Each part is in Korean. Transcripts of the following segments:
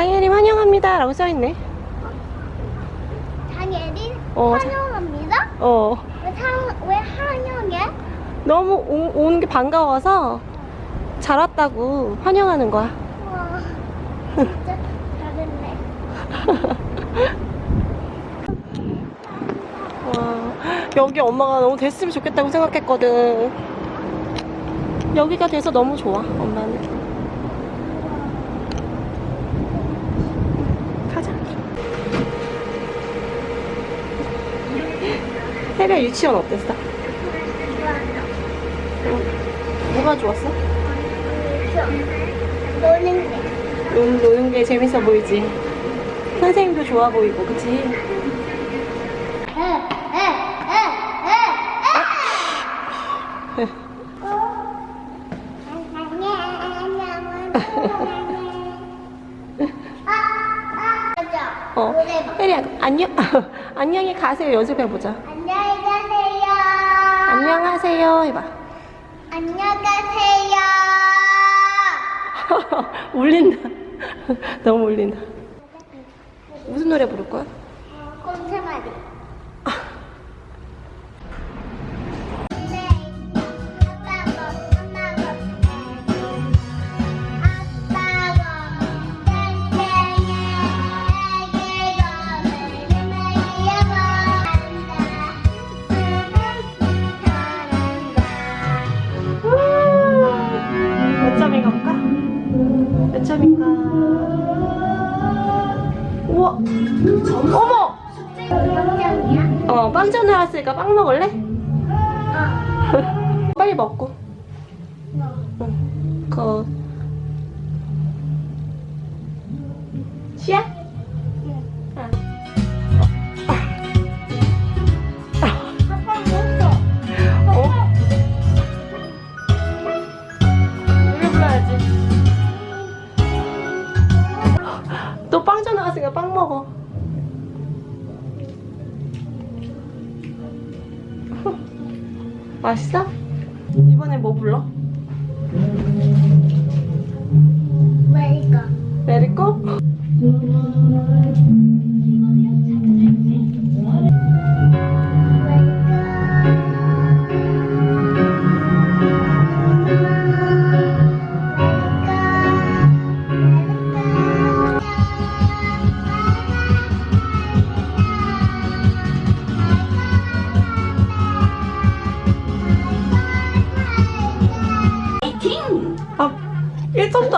장혜림 환영합니다 라고 써있네 장예린 어, 자- 환영합니다. 어 왜, 상, 왜 환영해? 너무 오, 오는 게 반가워서 잘 왔다고 환영하는 거야 와, 진짜 잘했네. 와 여기 엄마가 너무 됐으면 좋겠다고 생각했거든 여기가 돼서 너무 좋아 엄마는 가자 해려 유치원 어땠어? 어, 뭐가 좋았어? 노는 게. 노는, 노는 게 재밌어 보이지? 선생님도 좋아 보이고 그치? 어, 노래방. 혜리야 안녕 안녕히 가세요 연습해보자. 안녕하세요 해봐 안녕히 가세요. 울린다 너무 울린다 무슨 노래 부를 거야? 꼼세마리. 몇 점인가? 우와! 어머! 어, 빵전 나왔으니까 빵 먹을래? 빨리 먹고. 응. 그. 맛있어? 이번에 뭐 불러? 내릴거? 아,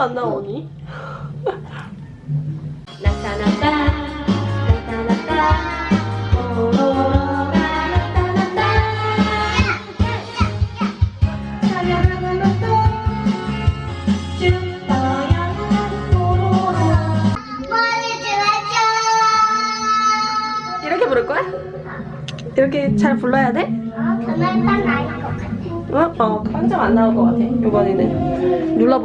야 오로라. 이렇게 부를 거야? 이렇게 잘 불러야 돼? 어? 어, 빵점 안 나올 것 같아, 이번에는. 눌러볼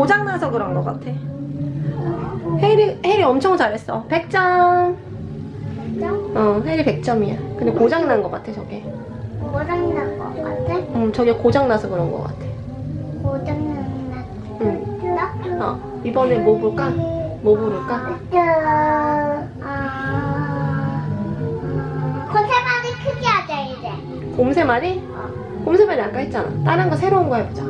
고장나서 그런 것 같아. 혜리, 혜리 엄청 잘했어. 100점. 어, 혜리 100점이야. 근데 고장난 것 같아, 저게. 고장난 것 같아? 응, 저게 고장나서 그런 것 같아. 고장난 응. 나? 어, 이번에 뭐 볼까? 뭐 부를까? 아, 콘세마리 크게 하자 이제. 곰새말이? 곰새말이 아까 했잖아. 다른 거 새로운 거 해보자.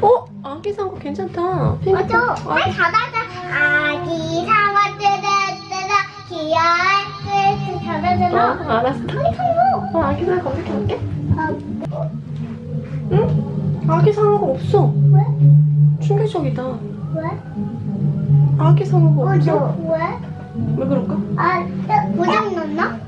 어? 아기 상어 괜찮다. 핑크- 맞아. 아, 빨리 잘하자. 아기 상어 뜨르뜨르 그 어, 잘하잖아. 알았어. 아기 상어. 어, 아기 상어 검색해볼게. 아, 응? 아기 상어가 없어. 왜? 충격적이다. 왜? 아기 상어가 어, 없어. 저 왜? 왜 그럴까? 아, 고장 났나?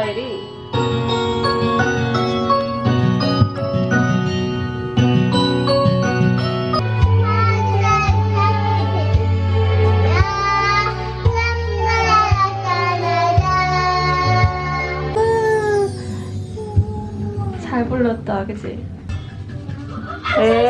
스타일이 잘 불렀다 그치? 에이.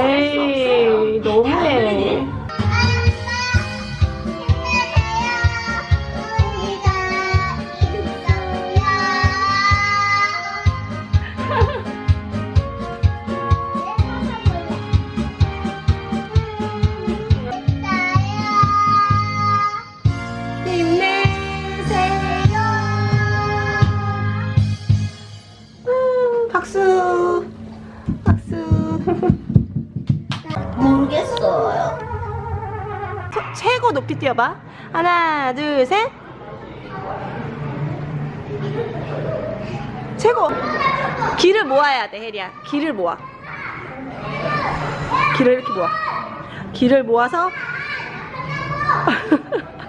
박수. 박수. 모르겠어요. 서- 최고 높이 뛰어봐. 하나, 둘, 셋. 최고. 길을 모아야 돼, 혜리야. 길을 모아. 길을 이렇게 모아. 길을 모아서.